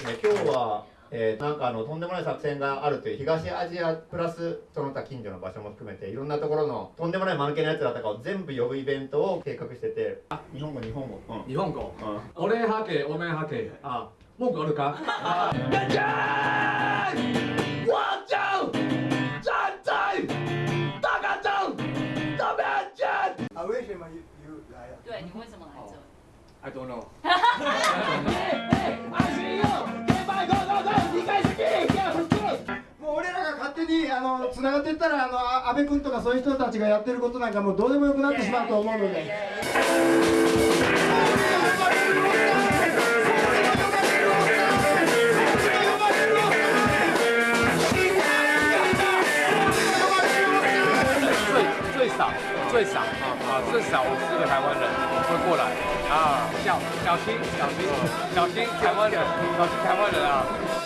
今日は、えー、なんかあのとんでもない作戦があるという東アジアプラスその他近所の場所も含めていろんなところのとんでもない間抜けなやつらとかを全部呼ぶイベントを計画しててあ日本語日本語、うん、日本語？うん。俺はけおめんはけあ文句あるか？大ちゃんワンちゃんちゃんちゃん大家长大面ちゃん啊，为什么 you you 来啊？对你为什么来这里？I don't know にあの繋がっていったらあの安倍君とかそういう人たちがやってることなんかもうどうでもよくなってしまうと思うので。最最少最少啊啊最少我是个台湾人。会过来啊小小心小心小心台湾人小心台湾人啊。あ